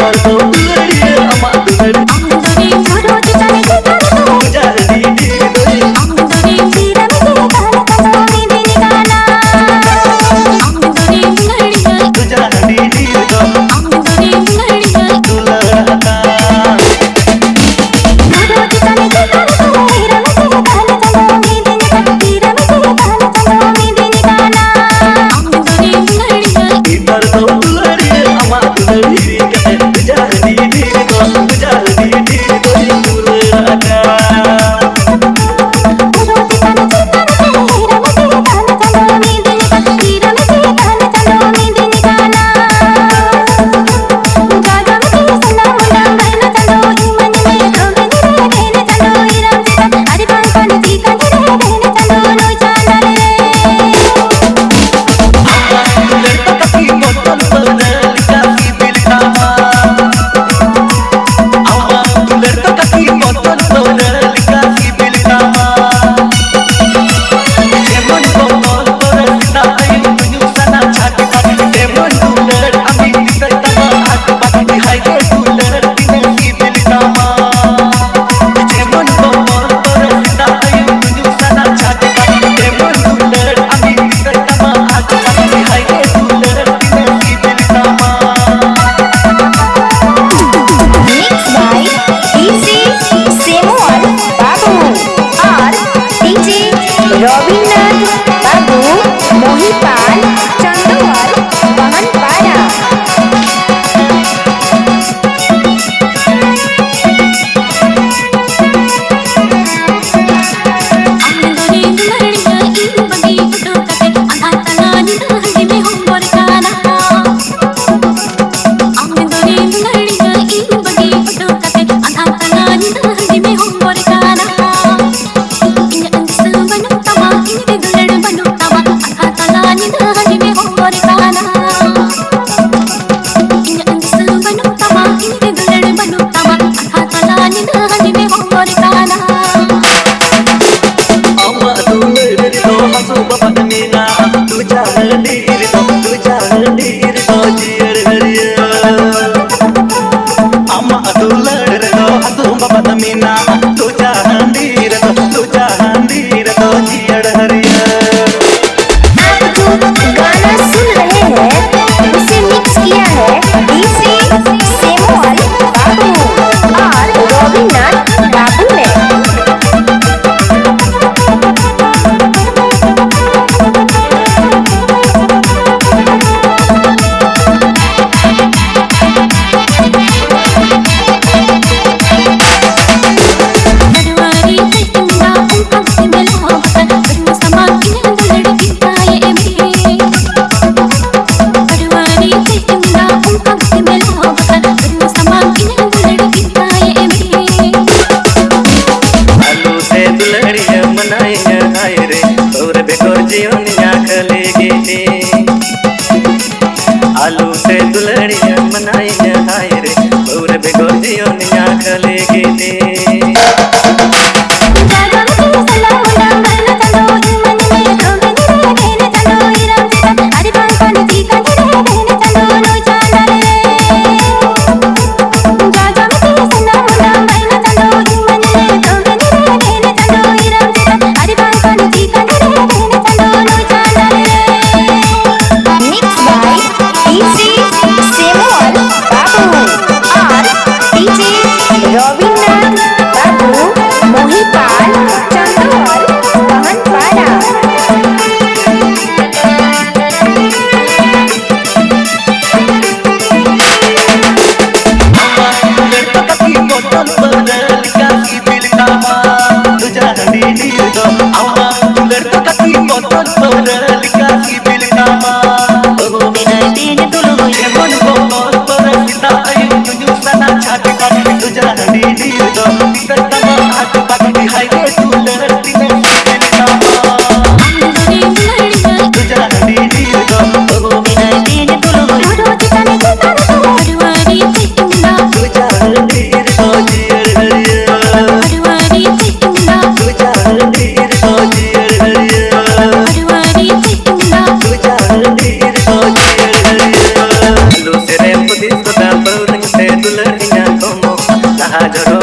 कर दो तो anterior. number जरो